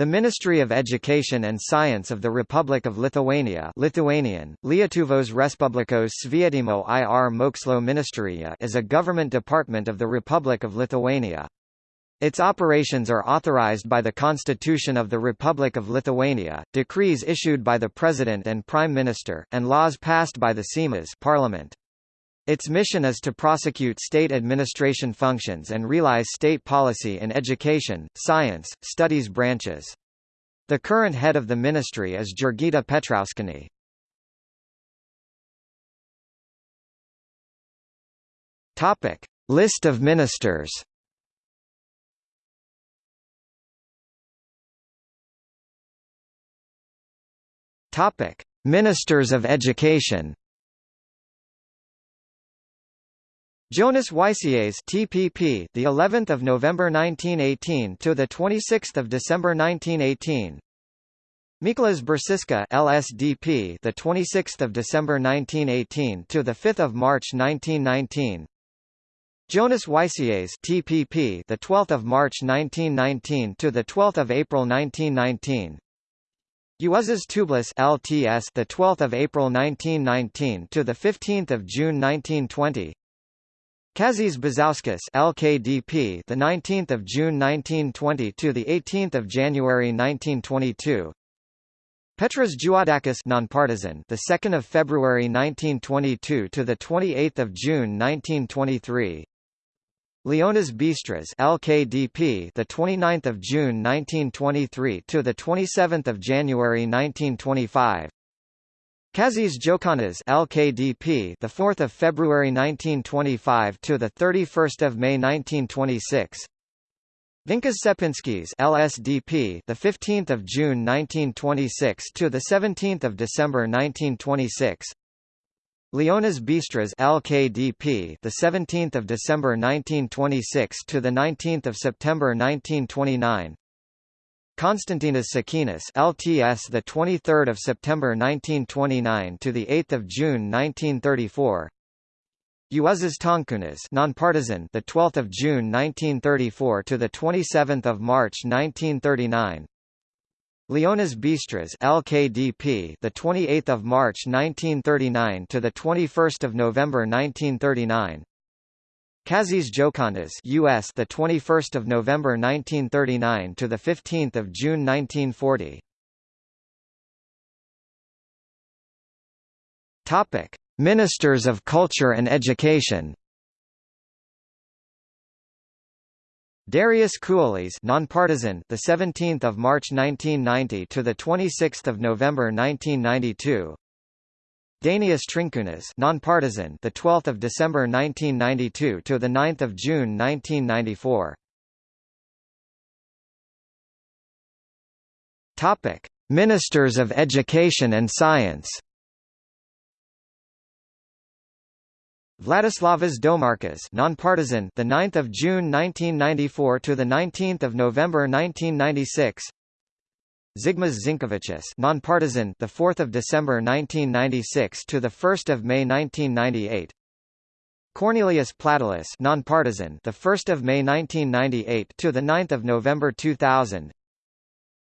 The Ministry of Education and Science of the Republic of Lithuania Lithuanian, Lietuvos Respublikos Švietimo ir Mokslo Ministerija is a government department of the Republic of Lithuania. Its operations are authorized by the Constitution of the Republic of Lithuania, decrees issued by the President and Prime Minister, and laws passed by the Seimas Parliament. Its mission is to prosecute state administration functions and realize state policy in education, science, studies branches. The current head of the ministry is Jurgita Petrauskienė. Topic: List of ministers. Topic: Ministers of Education. Jonas Wysias TPP the 11th of November 1918 to the 26th of December 1918 Mykolas Biržiška LSDP the 26th of December 1918 to the 5th of March 1919 Jonas Wysias TPP the 12th of March 1919 to the 12th of April 1919 Juozas Tūbelis LTS the 12th of April 1919 to the 15th of June 1920 Kazys Bizauskas LKDP the 19th of June 1920 to the 18th of January 1922 Petras Juodakis nonpartisan the 2nd of February 1922 to the 28th of June 1923 Leonas Bistras LKDP the 29th of June 1923 to the 27th of January 1925 Kazys Jokantas LKDP the 4th of February 1925 to the 31st of May 1926 Vincas Čepinskis LSDP the 15th of June 1926 to the 17th of December 1926 Leonas Bistras LKDP the 17th of December 1926 to the 19th of September 1929 Konstantinas Šakenis LTS the 23rd of September 1929 to the 8th of June 1934 Juozas Tonkūnas nonpartisan the 12th of June 1934 to the 27th of March 1939 Leonas Bistras LKDP the 28th of March 1939 to the 21st of November 1939 Kazys Jokantas US the 21st of November 1939 to the 15th of June 1940 Topic Ministers of Culture and Education. Darius Kuolys nonpartisan the 17th of March 1990 to the 26th of November 1992 Dainius Trinkūnas, nonpartisan, the 12th of December 1992 to the 9th of June 1994. Topic: Ministers of Education and Science. Vladislavas Domarkas, nonpartisan, the 9th of June 1994 to the 19th of November 1996. Zigmas Zinkevičius, nonpartisan, the 4th of December 1996 to the 1st of May 1998. Kornelijus Platelis, nonpartisan, the 1st of May 1998 to the 9th of November 2000.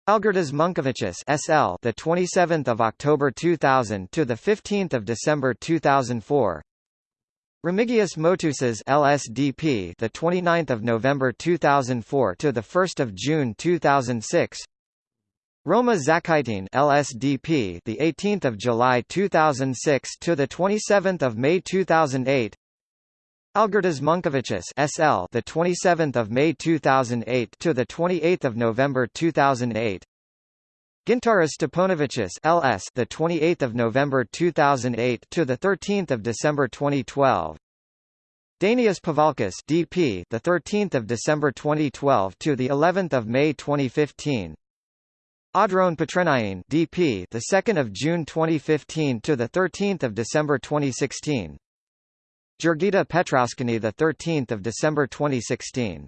Algirdas Monkevičius, SL, the 27th of October 2000 to the 15th of December 2004. Remigijus Motuzas, LSDP, the 29th of November 2004 to the 1st of June 2006. Roma Žakaitienė LSDP the 18th of July 2006 to the 27th of May 2008 Algirdas Monkevičius SL the 27th of May 2008 to the 28th of November 2008 Gintaras Steponavičius LS the 28th of November 2008 to the 13th of December 2012 Dainius Pavalkis DP the 13th of December 2012 to the 11th of May 2015 Audronė Pitrėnienė DP the 2nd of June 2015 to the 13th of December 2016 Jurgita Petrauskienė the 13th of December 2016